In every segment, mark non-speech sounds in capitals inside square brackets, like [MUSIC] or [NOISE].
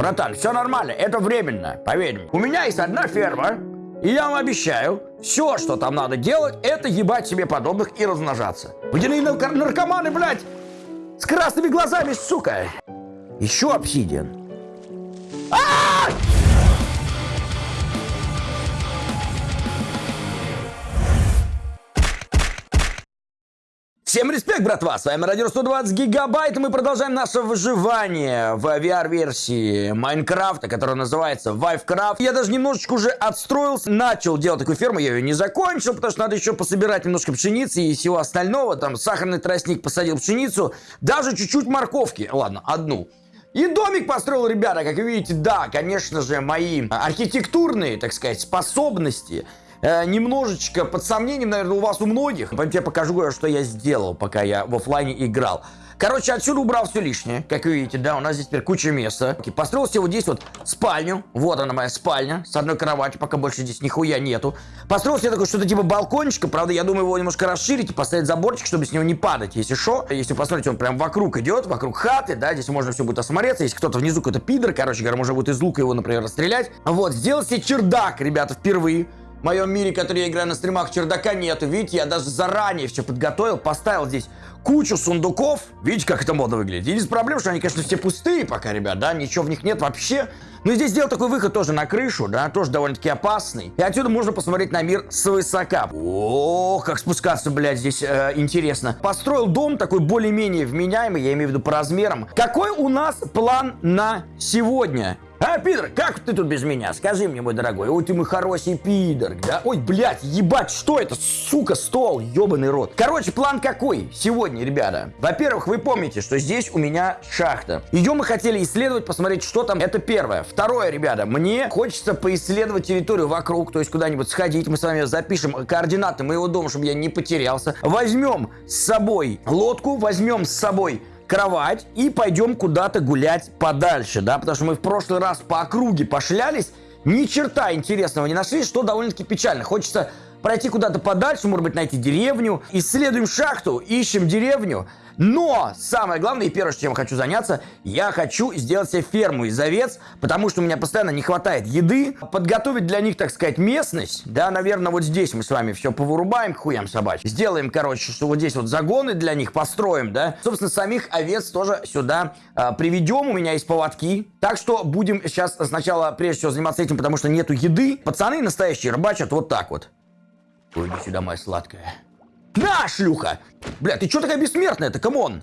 Братан, все нормально, это временно, поверь мне. У меня есть одна ферма, и я вам обещаю, все, что там надо делать, это ебать себе подобных и размножаться. Водяные нар- наркоманы, блядь, с красными глазами, сука. Еще обсидиан. А! Всем респект, братва! С вами Радио 120 Гигабайт, и мы продолжаем наше выживание в VR-версии Майнкрафта, которая называется Vivecraft. Я даже немножечко уже отстроился, начал делать такую ферму, я ее не закончил, потому что надо еще пособирать немножко пшеницы и всего остального. Там сахарный тростник посадил пшеницу, даже чуть-чуть морковки. Ладно, одну. И домик построил, ребята, как вы видите, да, конечно же, мои архитектурные, так сказать, способности э, немножечко под сомнением, наверное, у вас у многих. Пойдем я покажу, что я сделал, пока я в офлайне играл. Короче, отсюда убрал все лишнее. Как вы видите, да, у нас здесь теперь куча места. Окей, Построил вот здесь вот спальню. Вот она моя спальня. С одной кроватью, пока больше здесь нихуя нету. Построил себе такое что-то типа балкончика. Правда, я думаю его немножко расширить и поставить заборчик, чтобы с него не падать. Если что, если посмотрите, он прям вокруг идет, вокруг хаты, да, здесь можно все будет осмотреться. Если кто-то внизу какой-то пидор, короче говоря, можно будет из лука его, например, расстрелять. Вот, сделал себе чердак, ребята, впервые. В моем мире, который я играю на стримах, чердака нету. Видите, я даже заранее все подготовил, поставил здесь кучу сундуков. Видите, как это модно выглядит? Единственная проблема, что они, конечно, все пустые пока, ребят, да, ничего в них нет вообще. Но здесь сделал такой выход тоже на крышу, да, тоже довольно-таки опасный. И отсюда можно посмотреть на мир свысока. О, как спускаться, блядь, здесь э, интересно. Построил дом такой более-менее вменяемый, я имею в виду по размерам. Какой у нас план на сегодня? А, пидор, как ты тут без меня? Скажи мне, мой дорогой. Ой, ты мой хороший пидор, да? Ой, блядь, ебать, что это? Сука, стол, ебаный рот. Короче, план какой сегодня, ребята? Во-первых, вы помните, что здесь у меня шахта. Ее мы хотели исследовать, посмотреть, что там. Это первое. Второе, ребята, мне хочется поисследовать территорию вокруг, то есть куда-нибудь сходить. Мы с вами запишем координаты моего дома, чтобы я не потерялся. Возьмем с собой лодку, возьмем с собой кровать и пойдем куда-то гулять подальше, да, потому что мы в прошлый раз по округе пошлялись, ни черта интересного не нашли, что довольно-таки печально. Хочется пройти куда-то подальше, может быть, найти деревню. Исследуем шахту, ищем деревню. Но самое главное и первое, чем хочу заняться, я хочу сделать себе ферму из овец, потому что у меня постоянно не хватает еды. Подготовить для них, так сказать, местность. Да, наверное, вот здесь мы с вами все повырубаем к хуям собачьим. Сделаем, короче, что вот здесь вот загоны для них построим, да. Собственно, самих овец тоже сюда э, приведем. У меня есть поводки. Так что будем сейчас сначала, прежде всего, заниматься этим, потому что нету еды. Пацаны настоящие рыбачат вот так вот. Ой, иди сюда, моя сладкая. На, шлюха! Бля, ты что такая бессмертная-то, come on?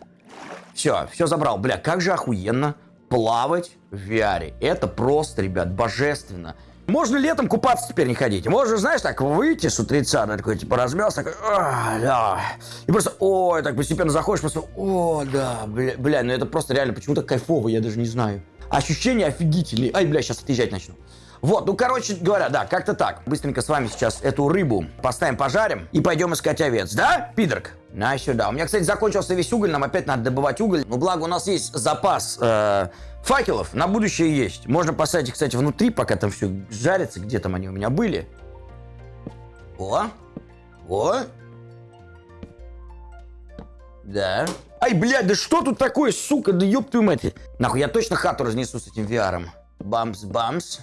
Все, все забрал. Бля, как же охуенно плавать в VR. Это просто, ребят, божественно. Можно летом купаться теперь не ходить. Можно, знаешь, так выйти с утреца, да, такой, типа, размялся, такой, «А, да. И просто, ой, так постепенно заходишь, просто, о, да, бля, бля, ну это просто реально почему-то кайфово, я даже не знаю. Ощущения офигительные. Ай, бля, сейчас отъезжать начну. Вот, ну, короче говоря, да, как-то так. Быстренько с вами сейчас эту рыбу поставим, пожарим и пойдем искать овец. Да, пидорк? На сюда. У меня, кстати, закончился весь уголь, нам опять надо добывать уголь. Ну, благо у нас есть запас э, факелов, на будущее есть. Можно поставить их, кстати, внутри, пока там все жарится. Где там они у меня были? О, о. Да. Ай, блядь, да что тут такое, сука, да ёб твою мать. Нахуй, я точно хату разнесу с этим VR. Бамс-бамс.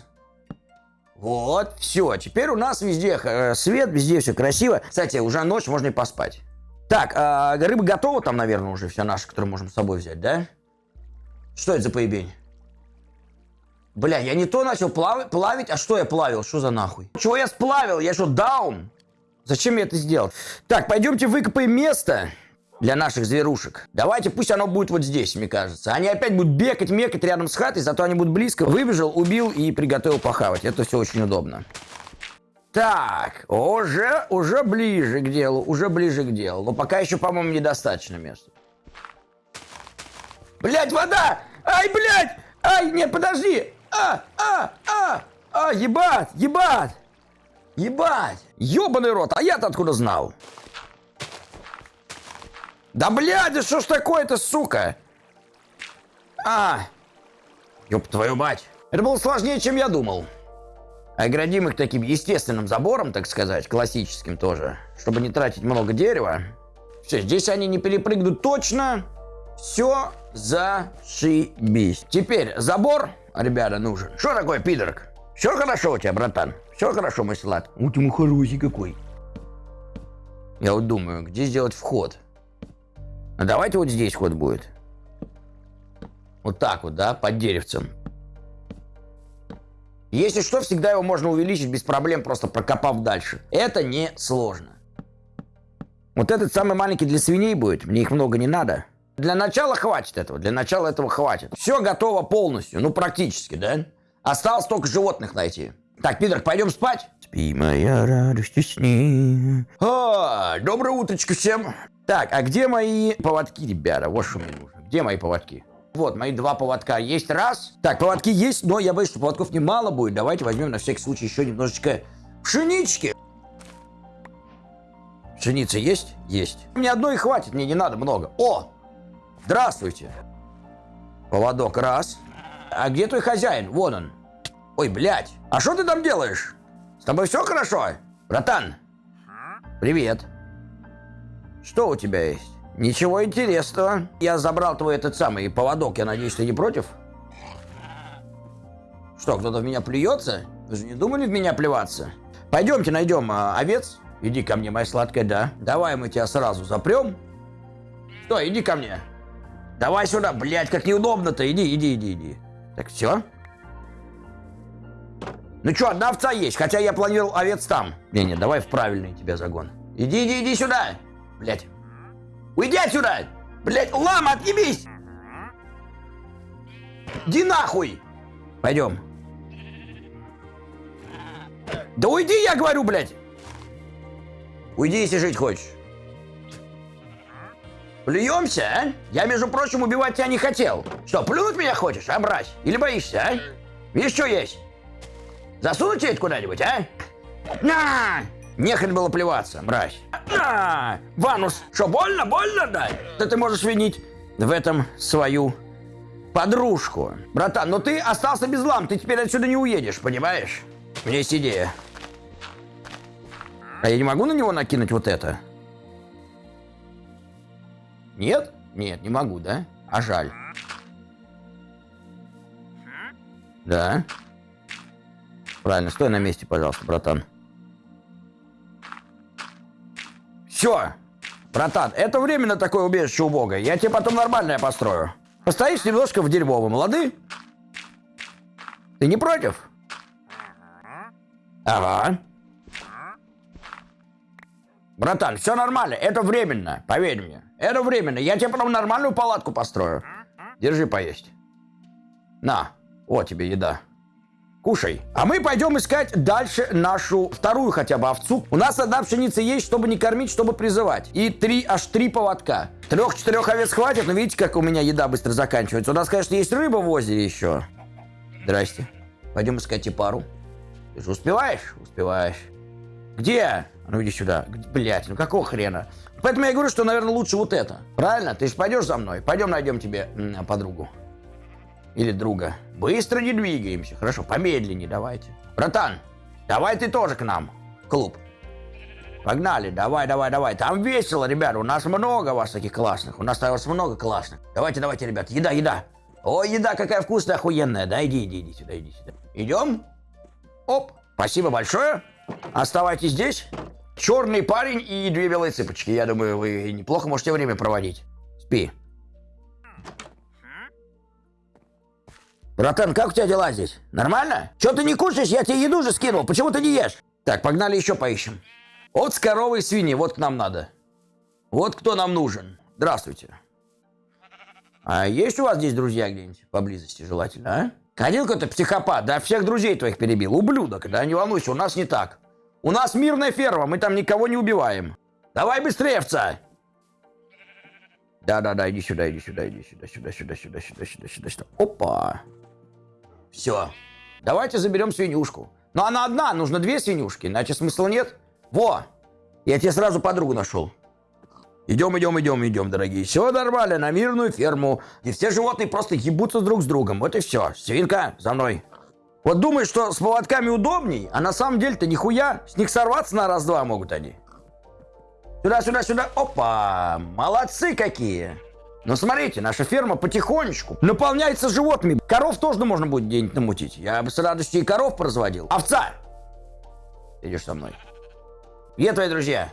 Вот, все. Теперь у нас везде э, свет, везде все красиво. Кстати, уже ночь, можно и поспать. Так, э, рыба готова там, наверное, уже вся наша, которую можем с собой взять, да? Что это за поебень? Бля, я не то начал плав... плавить, а что я плавил? Что за нахуй? Чего я сплавил? Я что, даун? Зачем я это сделал? Так, пойдемте выкопаем место для наших зверушек. Давайте, пусть оно будет вот здесь, мне кажется. Они опять будут бегать, мекать рядом с хатой, зато они будут близко. Выбежал, убил и приготовил похавать. Это все очень удобно. Так, уже, уже ближе к делу, уже ближе к делу. Но пока еще, по-моему, недостаточно места. Блять, вода! Ай, блядь! Ай, нет, подожди! А, а, а, а, ебать, ебать! Ебать! Ебаный рот, а я-то откуда знал? Да блядь, да что ж такое-то, сука? А, ёб твою мать. Это было сложнее, чем я думал. Оградим их таким естественным забором, так сказать, классическим тоже, чтобы не тратить много дерева. Все, здесь они не перепрыгнут точно. Все зашибись. Теперь забор ребята, нужен. Что такое, пидорок? Все хорошо у тебя, братан? Все хорошо, мой сладкий? У тебя хороший какой. Я вот думаю, где сделать вход? А давайте вот здесь вход будет. Вот так вот, да, под деревцем. Если что, всегда его можно увеличить без проблем, просто прокопав дальше. Это не сложно. Вот этот самый маленький для свиней будет. Мне их много не надо. Для начала хватит этого. Для начала этого хватит. Все готово полностью. Ну, практически, да? Осталось только животных найти. Так, Питер, пойдем спать? Спи, моя радость, сни. А, доброе утречко всем. Так, а где мои поводки, ребята? Вот что мне нужно. Где мои поводки? Вот, мои два поводка есть. Раз. Так, поводки есть, но я боюсь, что поводков немало будет. Давайте возьмем на всякий случай еще немножечко пшенички. Пшеница есть? Есть. Мне одной хватит, мне не надо много. О! Здравствуйте. Поводок раз. А где твой хозяин? Вон он. Ой, блядь. А что ты там делаешь? С тобой все хорошо? Братан. Привет. Что у тебя есть? Ничего интересного. Я забрал твой этот самый поводок. Я надеюсь, ты не против? Что, кто-то в меня плюется? Вы же не думали в меня плеваться? Пойдемте найдем а, овец. Иди ко мне, моя сладкая, да. Давай мы тебя сразу запрем. Что, иди ко мне. Давай сюда, блядь, как неудобно-то. Иди, иди, иди, иди. Так, все? Ну что, одна овца есть, хотя я планировал овец там. Не-не, давай в правильный тебя загон. Иди, иди, иди сюда. Блядь. Уйди отсюда! Блядь, лама, отъебись! Иди нахуй! Пойдем. Да уйди, я говорю, блядь! Уйди, если жить хочешь. Плюемся, а? Я, между прочим, убивать тебя не хотел. Что, плюнуть меня хочешь, а, брать? Или боишься, а? Видишь, что есть? Засунуть тебя куда-нибудь, а? На! Нехрен было плеваться, мразь. На! Ванус, что, больно, больно, да? Да ты можешь винить в этом свою подружку. Братан, но ты остался без лам, ты теперь отсюда не уедешь, понимаешь? У меня есть идея. А я не могу на него накинуть вот это? Нет? Нет, не могу, да? А жаль. Да. Правильно, стой на месте, пожалуйста, братан. Все. Братан, это временно такое убежище убогое. Я тебе потом нормальное построю. Постоишь немножко в дерьмовом, лады? Ты не против? Ага. Братан, все нормально, это временно, поверь мне. Это временно, я тебе потом нормальную палатку построю. Держи поесть. На, вот тебе еда. Кушай. А мы пойдем искать дальше нашу вторую хотя бы овцу. У нас одна пшеница есть, чтобы не кормить, чтобы призывать. И три, аж три поводка. Трех-четырех овец хватит, но видите, как у меня еда быстро заканчивается. У нас, конечно, есть рыба в озере еще. Здрасте. Пойдем искать и пару. Ты же успеваешь? Успеваешь. Где? Ну иди сюда. Блять, ну какого хрена? Поэтому я говорю, что, наверное, лучше вот это. Правильно? Ты же пойдешь за мной? Пойдем найдем тебе подругу. Или друга. Быстро не двигаемся. Хорошо, помедленнее давайте. Братан, давай ты тоже к нам. Клуб. Погнали, давай, давай, давай. Там весело, ребята. У нас много вас таких классных. У нас вас много классных. Давайте, давайте, ребят. Еда, еда. Ой, еда какая вкусная, охуенная. Да, иди, иди, иди сюда, иди сюда. Идем? Оп. Спасибо большое. Оставайтесь здесь. Черный парень и две белые цыпочки. Я думаю, вы неплохо можете время проводить. Спи. Братан, как у тебя дела здесь? Нормально? Че ты не кушаешь? Я тебе еду же скинул. Почему ты не ешь? Так, погнали еще поищем. Вот с коровой и свиньи. Вот к нам надо. Вот кто нам нужен. Здравствуйте. А есть у вас здесь друзья где-нибудь поблизости желательно, а? Ходил какой-то психопат, да, всех друзей твоих перебил. Ублюдок, да, не волнуйся, у нас не так. У нас мирная ферма, мы там никого не убиваем. Давай быстрее, овца. Да-да-да, иди сюда, иди сюда, иди сюда, сюда, сюда, сюда, сюда, сюда, сюда, сюда. Опа. Все. Давайте заберем свинюшку. Но она одна, нужно две свинюшки, иначе смысла нет. Во! Я тебе сразу подругу нашел. Идем, идем, идем, идем, дорогие. Все нормально, на мирную ферму. И все животные просто ебутся друг с другом. Вот и все. Свинка, за мной. Вот думаешь, что с поводками удобней, а на самом деле-то нихуя. С них сорваться на раз-два могут они. Сюда, сюда, сюда. Опа! Молодцы какие! Но смотрите, наша ферма потихонечку наполняется животными. Коров тоже можно будет где-нибудь намутить. Я бы с радостью и коров производил. Овца! Идешь со мной. Где твои друзья?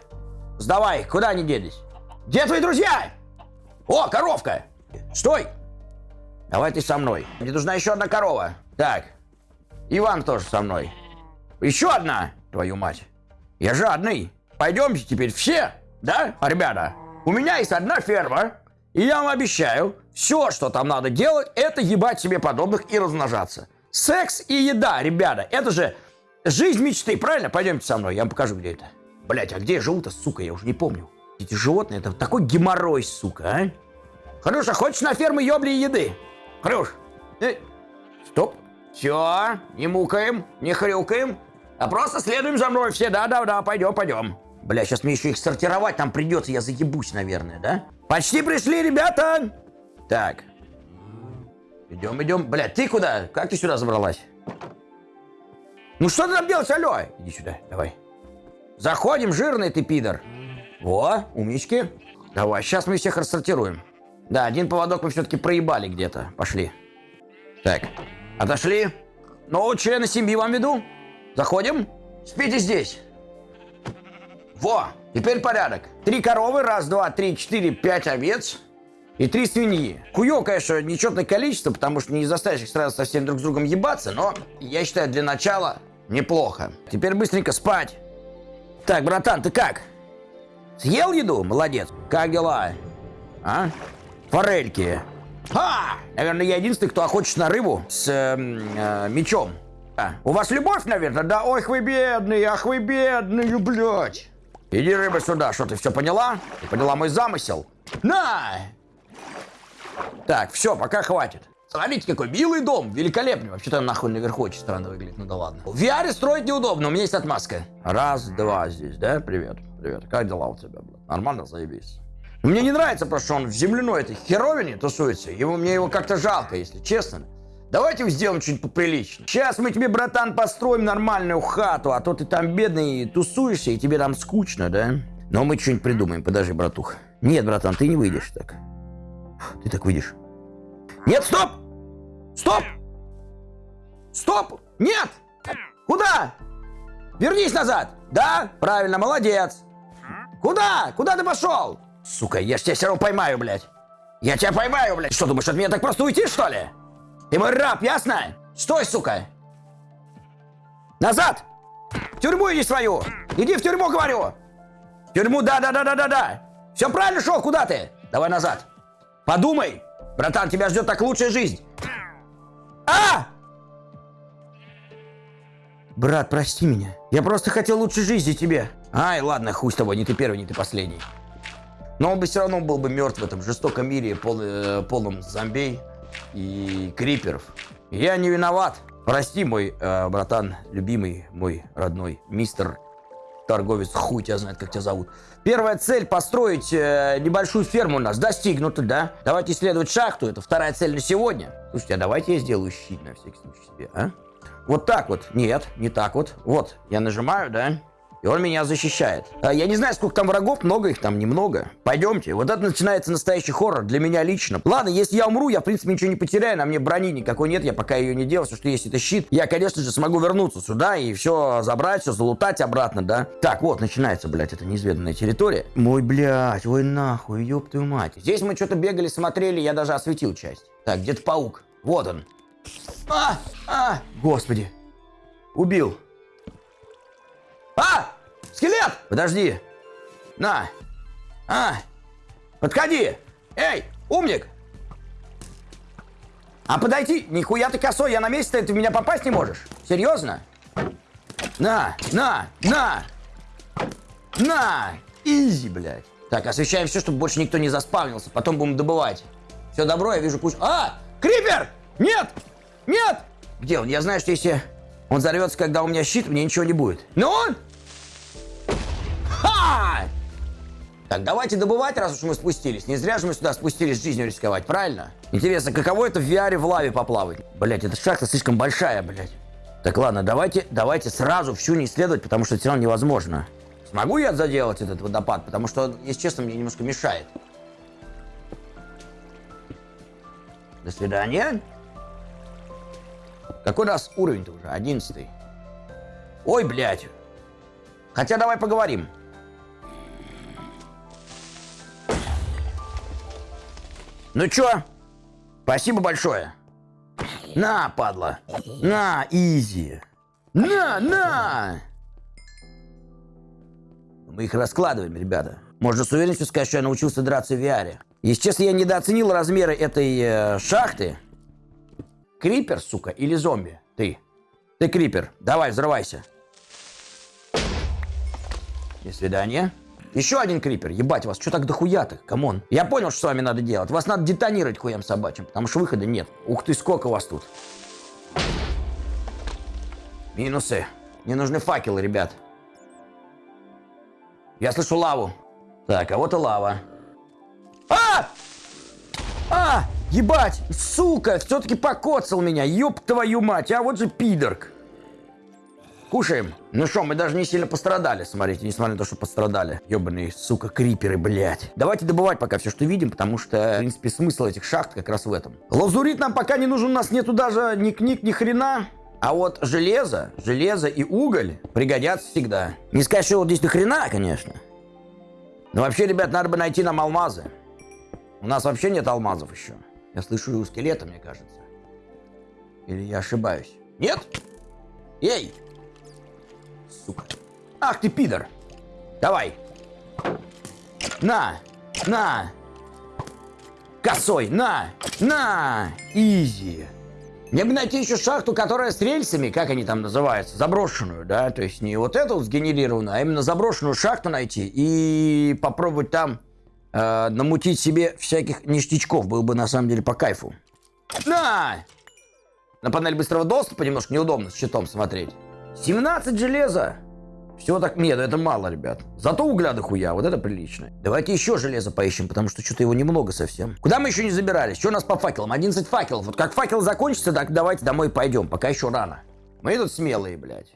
Сдавай, куда они делись? Где твои друзья? О, коровка! Стой! Давай ты со мной. Мне нужна еще одна корова. Так. Иван тоже со мной. Еще одна, твою мать. Я жадный. Пойдемте теперь все, да, ребята? У меня есть одна ферма, и я вам обещаю, все, что там надо делать, это ебать себе подобных и размножаться. Секс и еда, ребята, это же жизнь мечты, правильно? Пойдемте со мной, я вам покажу, где это. Блять, а где я живу-то, сука, я уже не помню. Эти животные, это такой геморрой, сука, а? Хрюша, хочешь на ферму ёбли еды? Хрюш, э, стоп. Все, не мукаем, не хрюкаем, а просто следуем за мной все. Да-да-да, пойдем, пойдем. Бля, сейчас мне еще их сортировать там придется, я заебусь, наверное, да? Почти пришли, ребята! Так. Идем, идем. Бля, ты куда? Как ты сюда забралась? Ну что ты там делаешь, алло? Иди сюда, давай. Заходим, жирный ты пидор. Во, умнички. Давай, сейчас мы всех рассортируем. Да, один поводок мы все-таки проебали где-то. Пошли. Так, отошли. Нового члена семьи вам веду. Заходим. Спите здесь. Во, теперь порядок. Три коровы, раз, два, три, четыре, пять овец и три свиньи. Хуё, конечно, нечетное количество, потому что не заставишь их сразу совсем друг с другом ебаться, но я считаю, для начала неплохо. Теперь быстренько спать. Так, братан, ты как? Съел еду? Молодец. Как дела? А? Форельки. Ха! Наверное, я единственный, кто охочет на рыбу с э, э, мечом. А, у вас любовь, наверное? Да, ой, вы бедные, ах вы бедные, блядь. Иди, рыба, сюда. Что, ты все поняла? Ты поняла мой замысел? На! Так, все, пока хватит. Смотрите, какой милый дом, великолепный. Вообще-то нахуй наверху очень странно выглядит, ну да ладно. В VR строить неудобно, у меня есть отмазка. Раз, два здесь, да? Привет, привет. Как дела у тебя, блядь? Нормально, заебись. Мне не нравится просто, что он в земляной этой херовине тусуется. Ему, мне его как-то жалко, если честно. Давайте сделаем что-нибудь поприличнее. Сейчас мы тебе, братан, построим нормальную хату, а то ты там бедный тусуешься, и тебе там скучно, да? Но мы что-нибудь придумаем. Подожди, братух. Нет, братан, ты не выйдешь так. Ты так выйдешь. Нет, стоп! Стоп! Стоп! Нет! Куда? Вернись назад! Да? Правильно, молодец! Куда? Куда ты пошел? Сука, я ж тебя все равно поймаю, блядь. Я тебя поймаю, блядь. Что, думаешь, от меня так просто уйти, что ли? Ты мой раб, ясно? Стой, сука! Назад! В тюрьму иди свою! Иди в тюрьму, говорю! В тюрьму, да-да-да-да-да-да! Все правильно шел, куда ты? Давай назад! Подумай! Братан, тебя ждет так лучшая жизнь! А! Брат, прости меня. Я просто хотел лучшей жизни тебе. Ай, ладно, хуй с тобой, не ты первый, не ты последний. Но он бы все равно был бы мертв в этом жестоком мире, пол, э, полном зомбей и криперов. Я не виноват. Прости, мой э, братан, любимый, мой родной мистер торговец, хуй тебя знает, как тебя зовут. Первая цель построить э, небольшую ферму у нас достигнута, да? Давайте исследовать шахту, это вторая цель на сегодня. Слушайте, а давайте я сделаю щит на всякий случай себе, а? Вот так вот. Нет, не так вот. Вот, я нажимаю, да? И он меня защищает. А, я не знаю, сколько там врагов, много их там, немного. Пойдемте. Вот это начинается настоящий хоррор для меня лично. Ладно, если я умру, я, в принципе, ничего не потеряю. На мне брони никакой нет, я пока ее не делал. Все, что есть, это щит. Я, конечно же, смогу вернуться сюда и все забрать, все залутать обратно, да? Так, вот, начинается, блядь, эта неизведанная территория. Мой, блядь, ой нахуй, ёб твою мать. Здесь мы что-то бегали, смотрели, я даже осветил часть. Так, где-то паук. Вот он. А! А! Господи. Убил. А! Скелет! Подожди. На. А! Подходи! Эй, умник! А подойти? Нихуя ты косой, я на месте, ты в меня попасть не можешь? Серьезно? На, на, на! На! Изи, блядь. Так, освещаем все, чтобы больше никто не заспавнился. Потом будем добывать. Все добро, я вижу кучу... А! Крипер! Нет! Нет! Где он? Я знаю, что если он взорвется, когда у меня щит, мне ничего не будет. Он Ха! Так, давайте добывать, раз уж мы спустились. Не зря же мы сюда спустились жизнью рисковать, правильно? Интересно, каково это в VR в лаве поплавать? Блять, эта шахта слишком большая, блять. Так, ладно, давайте, давайте сразу всю не исследовать, потому что все равно невозможно. Смогу я заделать этот водопад? Потому что, если честно, мне немножко мешает. До свидания. Какой у нас уровень-то уже? Одиннадцатый. Ой, блядь. Хотя давай поговорим. Ну чё? Спасибо большое. На, падла. На, easy. На, на! Мы их раскладываем, ребята. Можно с уверенностью сказать, что я научился драться в VR. Если честно, я недооценил размеры этой э, шахты. Крипер, сука, или зомби? Ты. Ты крипер. Давай, взрывайся. До свидания. Еще один крипер. Ебать, вас что так дохуя-то? Come on. Я понял, что с вами надо делать. Вас надо детонировать хуям собачьим, потому что выхода нет. Ух ты, сколько вас тут. Минусы. Не нужны факелы, ребят. Я слышу лаву. Так, а вот и лава. А! А! Ебать! Сука! Все-таки покоцал меня! Ёб твою мать! А вот же пидорк! Кушаем. Ну что, мы даже не сильно пострадали, смотрите, несмотря на то, что пострадали. Ёбаные, сука, криперы, блядь. Давайте добывать пока все, что видим, потому что, в принципе, смысл этих шахт как раз в этом. Лазурит нам пока не нужен, у нас нету даже ни книг, ни хрена. А вот железо, железо и уголь пригодятся всегда. Не сказать, что вот здесь ни хрена, конечно. Но вообще, ребят, надо бы найти нам алмазы. У нас вообще нет алмазов еще. Я слышу и скелета, мне кажется. Или я ошибаюсь? Нет? Эй! Сука. Ах ты, пидор! Давай! На! На! Косой! На! На! Изи! Мне бы найти еще шахту, которая с рельсами, как они там называются, заброшенную, да, то есть не вот эту сгенерированную, а именно заброшенную шахту найти и попробовать там э, намутить себе всяких ништячков, было бы на самом деле по кайфу. На! На панель быстрого доступа немножко неудобно с щитом смотреть. 17 железа! Всего так... Нет, это мало, ребят. Зато угля дохуя, вот это прилично. Давайте еще железо поищем, потому что что-то его немного совсем. Куда мы еще не забирались? Что у нас по факелам? 11 факелов. Вот как факел закончится, так давайте домой пойдем. Пока еще рано. Мы тут смелые, блядь.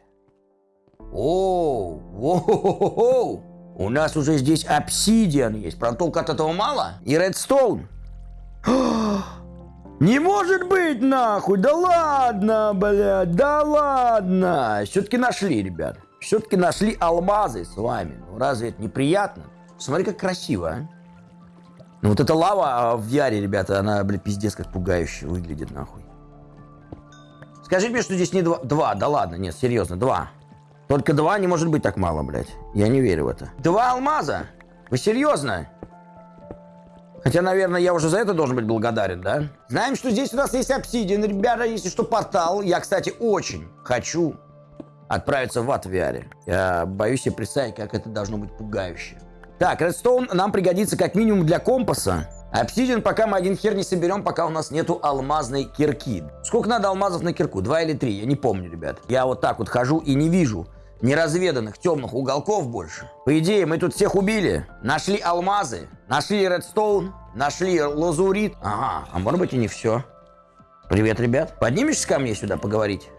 О, о, У нас уже здесь обсидиан есть. Правда, толку от этого мало. И редстоун. [GASPS] Не может быть, нахуй! Да ладно, блядь, да ладно! Все-таки нашли, ребят. Все-таки нашли алмазы с вами. Ну разве это неприятно? Смотри, как красиво, а. Ну вот эта лава а, в Яре, ребята, она, блядь, пиздец как пугающе выглядит, нахуй. Скажите мне, что здесь не два. Два, да ладно, нет, серьезно, два. Только два не может быть так мало, блядь. Я не верю в это. Два алмаза? Вы серьезно? Хотя, наверное, я уже за это должен быть благодарен, да? Знаем, что здесь у нас есть обсидиан, ребята, если что, портал. Я, кстати, очень хочу отправиться в VR. Я боюсь себе представить, как это должно быть пугающе. Так, редстоун нам пригодится как минимум для компаса. Обсидиан пока мы один хер не соберем, пока у нас нету алмазной кирки. Сколько надо алмазов на кирку? Два или три? Я не помню, ребят. Я вот так вот хожу и не вижу неразведанных темных уголков больше. По идее, мы тут всех убили. Нашли алмазы, нашли редстоун, нашли лазурит. Ага, а может быть и не все. Привет, ребят. Поднимешься ко мне сюда поговорить?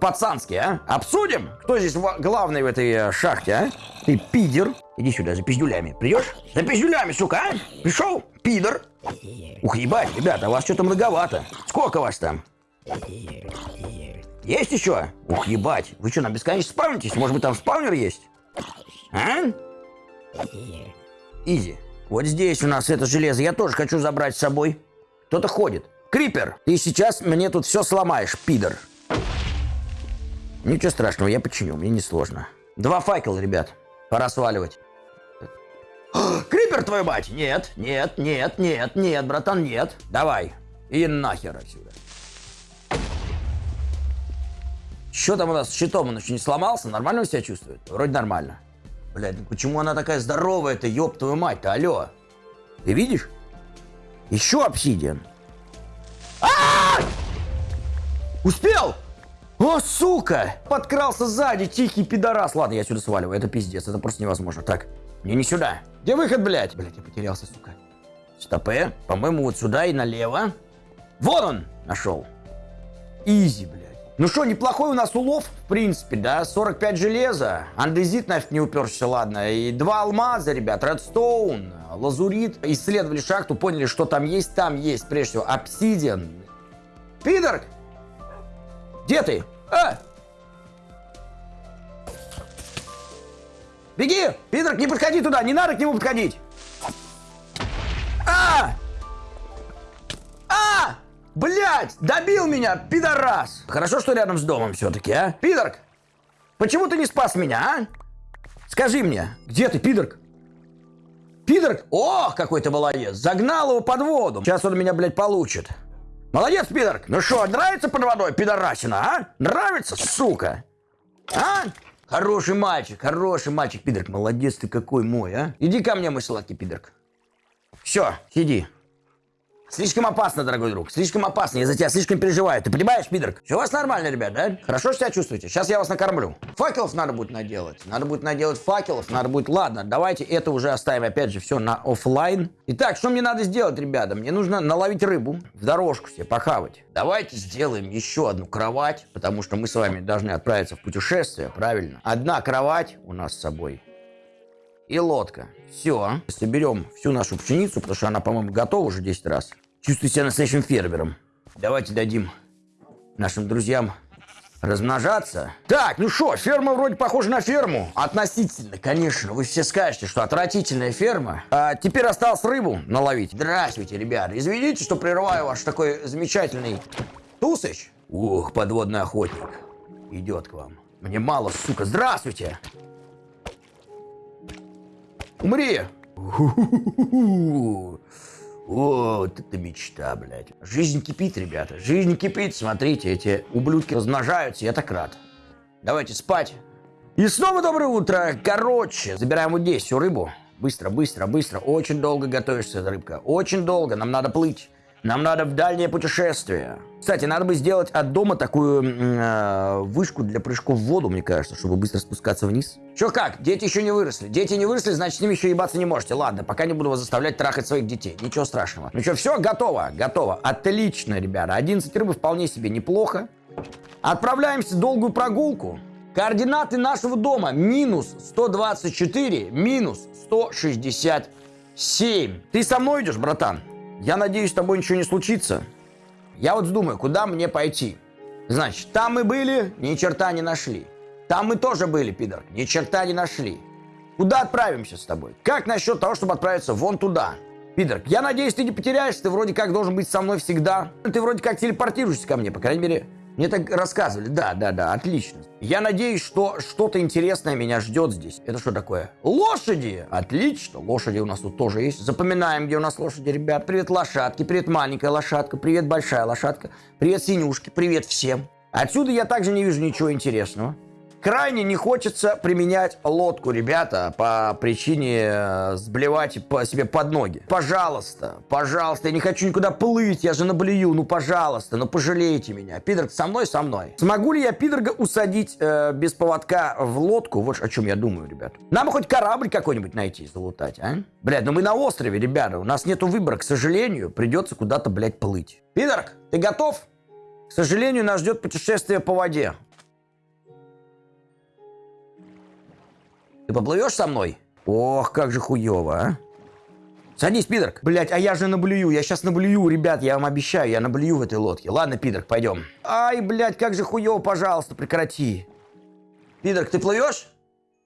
Пацански, а? Обсудим, кто здесь главный в этой э, шахте, а? Ты пидер. Иди сюда, за пиздюлями. Придешь? За пиздюлями, сука, а? Пришел? Пидор. Ух, ебать, ребята, у вас что-то многовато. Сколько вас там? Есть еще? Ух, ебать. Вы что, на бесконечно спавнитесь? Может быть, там спаунер есть? А? Изи. Вот здесь у нас это железо. Я тоже хочу забрать с собой. Кто-то ходит. Крипер, ты сейчас мне тут все сломаешь, пидор. Ничего страшного, я починю, мне не сложно. Два факела, ребят. Пора сваливать. Крипер, твою мать! Нет, нет, нет, нет, нет, братан, нет. Давай. И нахер отсюда. Что там у нас с щитом? Он еще не сломался? Нормально он себя чувствует? Вроде нормально. Блядь, ну почему она такая здоровая-то, ёб твою мать-то, алло? Ты видишь? Еще обсидиан. А -а -а! Успел! О, сука! Подкрался сзади, тихий пидорас. Ладно, я сюда сваливаю, это пиздец, это просто невозможно. Так, мне не сюда. Где выход, блядь? Блядь, я потерялся, сука. Стопе. По-моему, вот сюда и налево. Вон он! Нашел. Изи, блядь. Ну что, неплохой у нас улов, в принципе, да? 45 железа. Андезит нафиг не уперся, ладно. И два алмаза, ребят. Редстоун. лазурит. Исследовали шахту, поняли, что там есть. Там есть, прежде всего, обсидиан. Пидорг! Где ты? А! Беги! Пидорг, не подходи туда! Не надо к нему подходить! А! Блять! Добил меня, пидорас! Хорошо, что рядом с домом все-таки, а? Пидорг! Почему ты не спас меня, а? Скажи мне, где ты, пидорг? Пидорг? Ох, какой ты молодец. Загнал его под воду. Сейчас он меня, блядь, получит. Молодец, пидорг. Ну что, нравится под водой, пидорасина, а? Нравится, сука? А? Хороший мальчик, хороший мальчик, пидорг. Молодец ты какой мой, а? Иди ко мне, мой сладкий пидорг. Все, сиди. Слишком опасно, дорогой друг, слишком опасно, я за тебя слишком переживаю, ты понимаешь, пидорг? Все у вас нормально, ребят, да? Хорошо себя чувствуете? Сейчас я вас накормлю. Факелов надо будет наделать, надо будет наделать факелов, надо будет... Ладно, давайте это уже оставим, опять же, все на офлайн. Итак, что мне надо сделать, ребята? Мне нужно наловить рыбу, в дорожку себе похавать. Давайте сделаем еще одну кровать, потому что мы с вами должны отправиться в путешествие, правильно? Одна кровать у нас с собой и лодка. Все. Соберем всю нашу пшеницу, потому что она, по-моему, готова уже 10 раз. Чувствую себя настоящим фермером. Давайте дадим нашим друзьям размножаться. Так, ну что, ферма вроде похожа на ферму. Относительно, конечно. Вы все скажете, что отвратительная ферма. А теперь осталось рыбу наловить. Здравствуйте, ребята. Извините, что прерываю ваш такой замечательный тусыч. Ух, подводный охотник. Идет к вам. Мне мало, сука. Здравствуйте. Умри. Вот это мечта, блядь. Жизнь кипит, ребята. Жизнь кипит. Смотрите, эти ублюдки размножаются. Я так рад. Давайте спать. И снова доброе утро. Короче, забираем вот здесь всю рыбу. Быстро, быстро, быстро. Очень долго готовишься, рыбка. Очень долго. Нам надо плыть. Нам надо в дальнее путешествие. Кстати, надо бы сделать от дома такую э, вышку для прыжков в воду, мне кажется, чтобы быстро спускаться вниз. Чё как? Дети еще не выросли. Дети не выросли, значит, с ними еще ебаться не можете. Ладно, пока не буду вас заставлять трахать своих детей. Ничего страшного. Ну что, все, готово, готово. Отлично, ребята. 11 рыбы вполне себе неплохо. Отправляемся в долгую прогулку. Координаты нашего дома минус 124, минус 167. Ты со мной идешь, братан? Я надеюсь, с тобой ничего не случится. Я вот думаю, куда мне пойти? Значит, там мы были, ни черта не нашли. Там мы тоже были, пидор, ни черта не нашли. Куда отправимся с тобой? Как насчет того, чтобы отправиться вон туда? Пидор, я надеюсь, ты не потеряешься, ты вроде как должен быть со мной всегда. Ты вроде как телепортируешься ко мне, по крайней мере, мне так рассказывали. Да, да, да, отлично. Я надеюсь, что что-то интересное меня ждет здесь. Это что такое? Лошади! Отлично. Лошади у нас тут тоже есть. Запоминаем, где у нас лошади, ребят. Привет, лошадки. Привет, маленькая лошадка. Привет, большая лошадка. Привет, синюшки. Привет всем. Отсюда я также не вижу ничего интересного. Крайне не хочется применять лодку, ребята, по причине э, сблевать по себе под ноги. Пожалуйста, пожалуйста, я не хочу никуда плыть, я же наблюю, ну пожалуйста, ну пожалейте меня. Пидорг со мной, со мной. Смогу ли я пидорга усадить э, без поводка в лодку? Вот о чем я думаю, ребят. Нам хоть корабль какой-нибудь найти, залутать, а? Блядь, ну мы на острове, ребята, у нас нету выбора, к сожалению, придется куда-то, блядь, плыть. Пидорг, ты готов? К сожалению, нас ждет путешествие по воде. Ты поплывешь со мной? Ох, как же хуево, а. Садись, пидорг. Блять, а я же наблюю, я сейчас наблюю, ребят, я вам обещаю, я наблюю в этой лодке. Ладно, пидорг, пойдем. Ай, блядь, как же хуево, пожалуйста, прекрати. Пидорг, ты плывешь?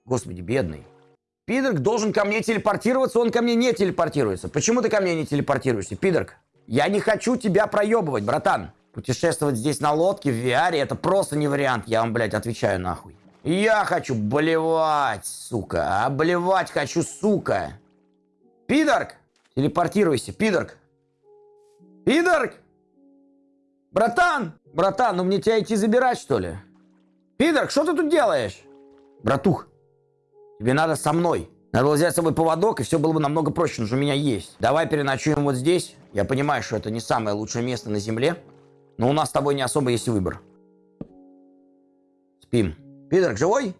Господи, бедный. Пидорг должен ко мне телепортироваться, он ко мне не телепортируется. Почему ты ко мне не телепортируешься, пидорг? Я не хочу тебя проебывать, братан. Путешествовать здесь на лодке в VR это просто не вариант, я вам, блядь, отвечаю нахуй. Я хочу блевать, сука. Обливать хочу, сука. Пидорг! Телепортируйся, пидорг. Пидорг! Братан! Братан, ну мне тебя идти забирать, что ли? Пидорг, что ты тут делаешь? Братух, тебе надо со мной. Надо было взять с собой поводок, и все было бы намного проще, но у меня есть. Давай переночуем вот здесь. Я понимаю, что это не самое лучшее место на Земле, но у нас с тобой не особо есть выбор. Спим. Пидорг живой?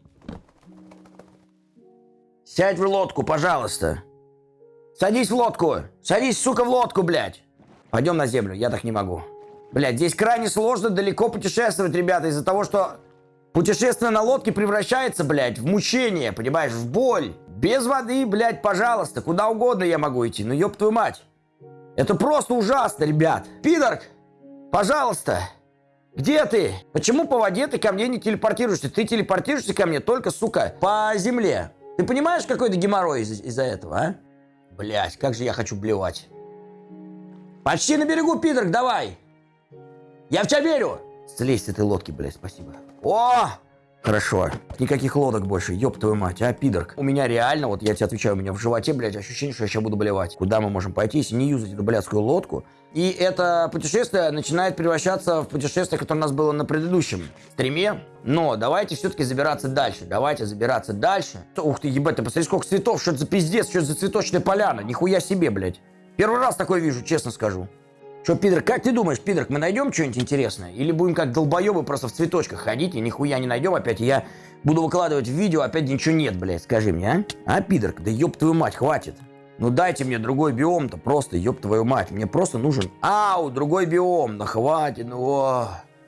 Сядь в лодку, пожалуйста. Садись в лодку. Садись, сука, в лодку, блядь. Пойдем на землю, я так не могу. Блядь, здесь крайне сложно далеко путешествовать, ребята, из-за того, что путешествие на лодке превращается, блядь, в мучение, понимаешь, в боль. Без воды, блядь, пожалуйста, куда угодно я могу идти, ну ёб твою мать. Это просто ужасно, ребят. Пидорг, пожалуйста, где ты? Почему по воде ты ко мне не телепортируешься? Ты телепортируешься ко мне только, сука, по земле. Ты понимаешь, какой то геморрой из- из-за этого, а? Блять, как же я хочу блевать. Почти на берегу, Пидорг, давай. Я в тебя верю. Слезь с этой лодки, блядь, спасибо. О! Хорошо. Никаких лодок больше, ёб твою мать, а, пидорг. У меня реально, вот я тебе отвечаю, у меня в животе, блядь, ощущение, что я сейчас буду блевать. Куда мы можем пойти, если не юзать эту блядскую лодку? И это путешествие начинает превращаться в путешествие, которое у нас было на предыдущем стриме. Но давайте все-таки забираться дальше. Давайте забираться дальше. Ух ты, ебать, ты посмотри, сколько цветов, что это за пиздец, что это за цветочная поляна. Нихуя себе, блядь. Первый раз такое вижу, честно скажу. Что, пидор, как ты думаешь, пидор, мы найдем что-нибудь интересное? Или будем как долбоебы просто в цветочках ходить и нихуя не найдем опять, и я буду выкладывать видео, опять ничего нет, блядь, скажи мне, а? А, пидор, да ёб твою мать, хватит. Ну дайте мне другой биом-то, просто ёб твою мать. Мне просто нужен, ау, другой биом, ну хватит, ну о.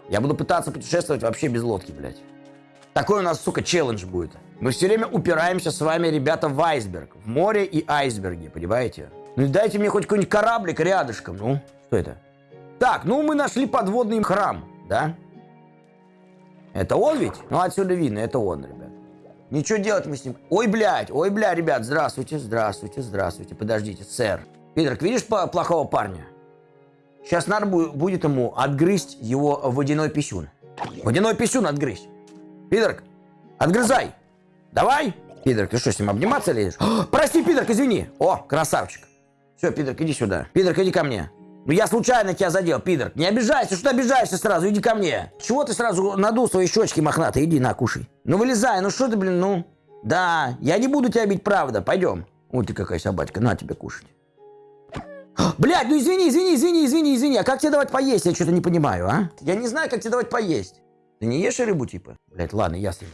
Я буду пытаться путешествовать вообще без лодки, блядь. Такой у нас, сука, челлендж будет. Мы все время упираемся с вами, ребята, в айсберг. В море и айсберги, понимаете? Ну дайте мне хоть какой-нибудь кораблик рядышком, ну. Что это? Так, ну мы нашли подводный храм, да? Это он ведь? Ну отсюда видно, это он, ребят. Ничего делать мы с ним... Ой, блядь, ой, бля, ребят, здравствуйте, здравствуйте, здравствуйте. Подождите, сэр. Пидорк, видишь плохого парня? Сейчас надо бу- будет ему отгрызть его водяной писюн. Водяной писюн отгрызть. Пидорк, отгрызай. Давай. Пидорк, ты что, с ним обниматься лезешь? [GASPS] Прости, Пидорк, извини. О, красавчик. Все, Пидорк, иди сюда. Пидорк, иди ко мне. Ну я случайно тебя задел, Пидорк. Не обижайся, что ты обижаешься сразу, иди ко мне. Чего ты сразу надул свои щечки мохнатые? Иди на, кушай. Ну вылезай, ну что ты, блин, ну. Да, я не буду тебя бить, правда, пойдем. Вот ты какая собачка, на тебе кушать. Блядь, ну извини, извини, извини, извини, извини. А как тебе давать поесть? Я что-то не понимаю, а? Я не знаю, как тебе давать поесть. Ты не ешь рыбу, типа? Блядь, ладно, я съем.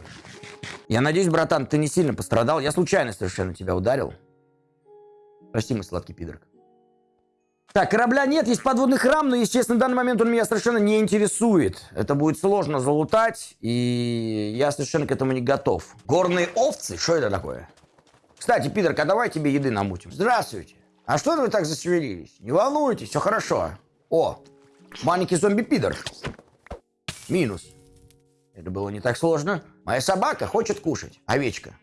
Я надеюсь, братан, ты не сильно пострадал. Я случайно совершенно тебя ударил. Прости, мой сладкий пидорок. Так, корабля нет, есть подводный храм, но, естественно, в данный момент он меня совершенно не интересует. Это будет сложно залутать, и я совершенно к этому не готов. Горные овцы? Что это такое? Кстати, пидорка, давай тебе еды намутим. Здравствуйте. А что вы так засвелились? Не волнуйтесь, все хорошо. О, маленький зомби-пидор. Минус. Это было не так сложно. Моя собака хочет кушать. Овечка.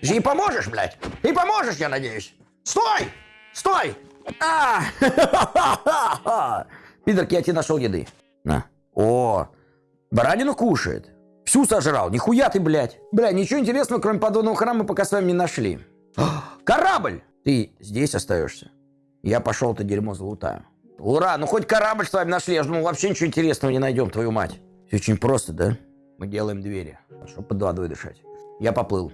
Ей поможешь, блядь? Ты поможешь, я надеюсь. Стой! Стой! А! [LAUGHS] Пидорк, я тебе нашел еды. На. О, баранину кушает. Всю сожрал. Нихуя ты, блядь. Бля, ничего интересного, кроме подводного храма, пока с вами не нашли. [GASPS] Корабль! Ты здесь остаешься. Я пошел это дерьмо залутаю. Ура, ну хоть корабль с вами нашли. Я же думал, вообще ничего интересного не найдем, твою мать. Все очень просто, да? Мы делаем двери, чтобы под водой дышать. Я поплыл.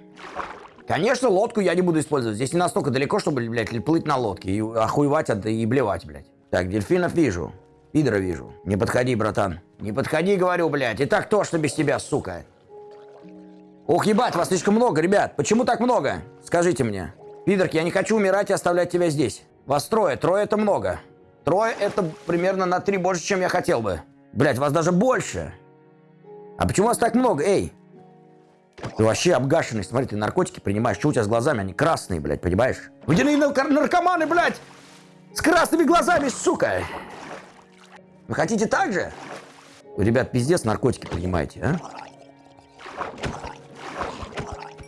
Конечно, лодку я не буду использовать. Здесь не настолько далеко, чтобы, блядь, плыть на лодке и охуевать от, и блевать, блядь. Так, дельфинов вижу. Пидора вижу. Не подходи, братан. Не подходи, говорю, блядь. И так тошно без тебя, сука. Ох, ебать, вас слишком много, ребят. Почему так много? Скажите мне. Пидорки, я не хочу умирать и оставлять тебя здесь. Вас трое. Трое это много. Трое это примерно на три больше, чем я хотел бы. Блядь, вас даже больше. А почему вас так много? Эй, ты вообще обгашенный, смотри, ты наркотики принимаешь. Что у тебя с глазами? Они красные, блядь, понимаешь? Водяные нар- наркоманы, блядь! С красными глазами, сука! Вы хотите так же? Ребят, пиздец наркотики принимаете, а?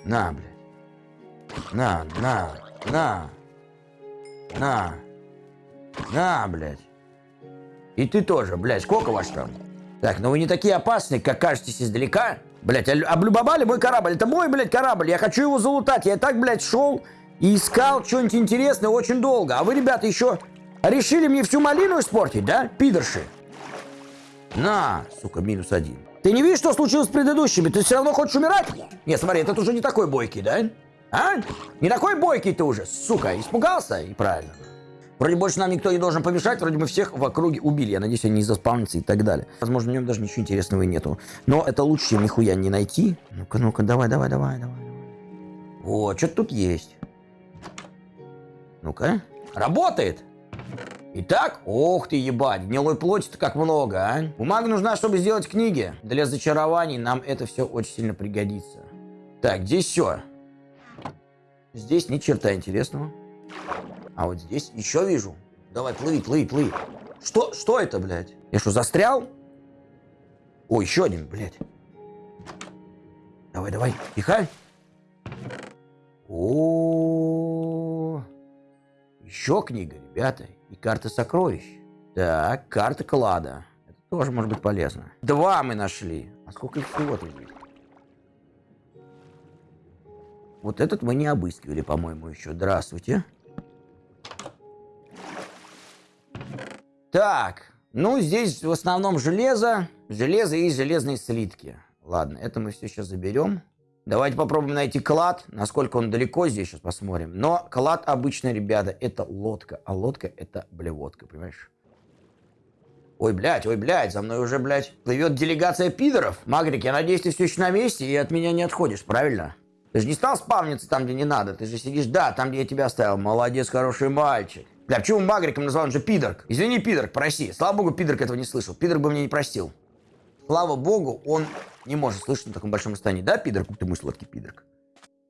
На, блядь. На, на, на. На. На, блядь. И ты тоже, блядь, сколько вас там? Так, ну вы не такие опасные, как кажетесь издалека. Блядь, а лю- облюбовали мой корабль. Это мой, блядь, корабль. Я хочу его залутать. Я так, блядь, шел и искал что-нибудь интересное очень долго. А вы, ребята, еще решили мне всю малину испортить, да, пидорши? На, сука, минус один. Ты не видишь, что случилось с предыдущими? Ты все равно хочешь умирать? Нет, смотри, этот уже не такой бойкий, да? А? Не такой бойкий ты уже, сука. Испугался? И правильно. Вроде больше нам никто не должен помешать, вроде мы всех в округе убили. Я надеюсь, они не заспавнятся и так далее. Возможно, в нем даже ничего интересного и нету. Но это лучше, чем нихуя не найти. Ну-ка, ну-ка, давай, давай, давай, давай. Вот, что-то тут есть. Ну-ка. Работает! Итак, ох ты, ебать, гнилой плоти-то как много, а? Бумага нужна, чтобы сделать книги. Для зачарований нам это все очень сильно пригодится. Так, здесь все. Здесь ни черта интересного. А вот здесь еще вижу. Давай, плыви, плыви, плыви. Что, что это, блядь? Я что, застрял? О, еще один, блядь. Давай, давай, тихо. О, еще книга, ребята. И карта сокровищ. Так, карта клада. Это тоже может быть полезно. Два мы нашли. А сколько их всего тут здесь? Вот этот мы не обыскивали, по-моему, еще. Здравствуйте. Так, ну здесь в основном железо. Железо и железные слитки. Ладно, это мы все сейчас заберем. Давайте попробуем найти клад. Насколько он далеко здесь, сейчас посмотрим. Но клад обычно, ребята, это лодка. А лодка это блевотка, понимаешь? Ой, блядь, ой, блядь, за мной уже, блядь, плывет делегация пидоров. Магрик, я надеюсь, ты все еще на месте и от меня не отходишь, правильно? Ты же не стал спавниться там, где не надо. Ты же сидишь, да, там, где я тебя оставил. Молодец, хороший мальчик. Бля, почему Магриком назвал? Он же пидорк. Извини, пидорк, проси. Слава богу, пидорк этого не слышал. Пидорк бы мне не простил. Слава богу, он не может слышать на таком большом расстоянии. Да, пидорк? Ты мой сладкий пидорк.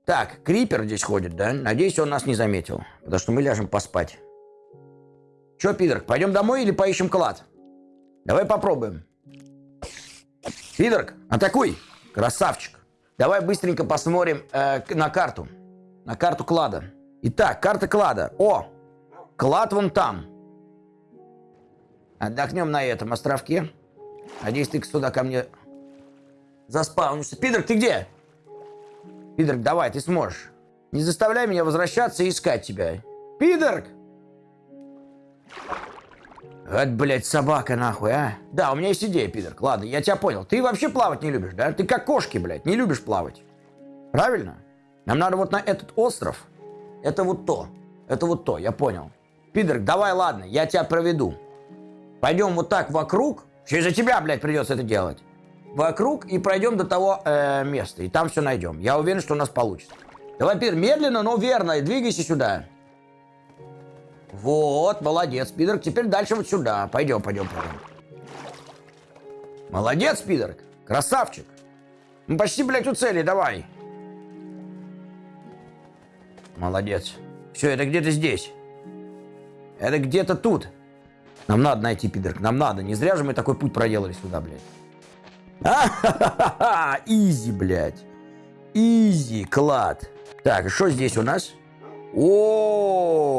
Так, Крипер здесь ходит, да? Надеюсь, он нас не заметил. Потому что мы ляжем поспать. Че, пидорк, пойдем домой или поищем клад? Давай попробуем. Пидорк, атакуй! Красавчик. Давай быстренько посмотрим э, на карту. На карту клада. Итак, карта клада. О, клад вон там. Отдохнем на этом островке. Надеюсь, ты сюда ко мне заспавнишься. Пидорк, ты где? Пидорк, давай, ты сможешь. Не заставляй меня возвращаться и искать тебя. Пидорк! Вот, блядь, собака нахуй, а? Да, у меня есть идея, пидорк. Ладно, я тебя понял. Ты вообще плавать не любишь, да? Ты как кошки, блядь, не любишь плавать. Правильно? Нам надо вот на этот остров. Это вот то. Это вот то, я понял. Пидорк, давай, ладно, я тебя проведу. Пойдем вот так вокруг. Через тебя, блядь, придется это делать. Вокруг и пройдем до того э, места. И там все найдем. Я уверен, что у нас получится. Давай, Пидор, медленно, но верно. Двигайся сюда. Вот, молодец, Пидорк. Теперь дальше вот сюда. Пойдем, пойдем, пойдем. Молодец, Пидорк. Красавчик. Мы почти, блядь, у цели, давай. Молодец. Все, это где-то здесь. Это где-то тут. Нам надо найти Пидорк, нам надо. Не зря же мы такой путь проделали сюда, блядь. А-ха-ха-ха! [LAUGHS] Изи, блядь. Изи, клад. Так, что здесь у нас? О,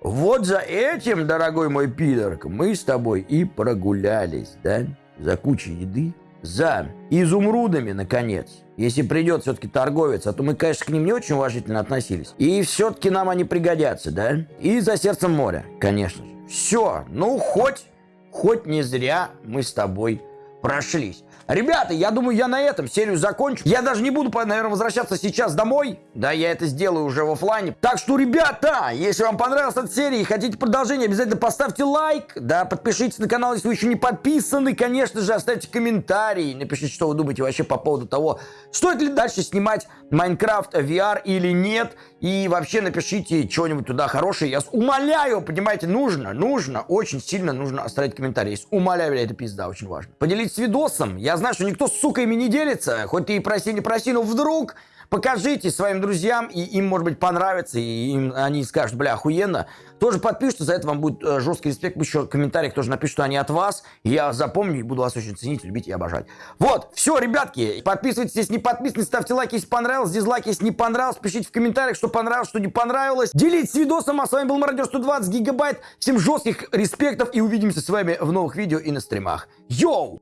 вот за этим, дорогой мой пидорк, мы с тобой и прогулялись, да? За кучей еды, за изумрудами, наконец. Если придет все-таки торговец, а то мы, конечно, к ним не очень уважительно относились. И все-таки нам они пригодятся, да? И за сердцем моря, конечно же. Все, ну хоть, хоть не зря мы с тобой прошлись. Ребята, я думаю, я на этом серию закончу. Я даже не буду, наверное, возвращаться сейчас домой. Да, я это сделаю уже в офлайне. Так что, ребята, если вам понравилась эта серия и хотите продолжение, обязательно поставьте лайк. Да, подпишитесь на канал, если вы еще не подписаны. Конечно же, оставьте комментарий. Напишите, что вы думаете вообще по поводу того, стоит ли дальше снимать Майнкрафт VR или нет. И вообще напишите что-нибудь туда хорошее. Я умоляю, понимаете, нужно, нужно, очень сильно нужно оставить комментарий. Умоляю, это пизда, очень важно. Поделитесь видосом. Я знаю, что никто, сука, ими не делится. Хоть ты и проси, не проси, но вдруг покажите своим друзьям, и им, может быть, понравится, и им, они скажут, бля, охуенно. Тоже подпишутся, за это вам будет э, жесткий респект. Еще в комментариях тоже напишут, что они от вас. Я запомню и буду вас очень ценить, любить и обожать. Вот, все, ребятки, подписывайтесь, если не подписаны, ставьте лайки, если понравилось, дизлайки, если не понравилось, пишите в комментариях, что понравилось, что не понравилось. Делитесь видосом, а с вами был Мародер 120 Гигабайт. Всем жестких респектов и увидимся с вами в новых видео и на стримах. Йоу!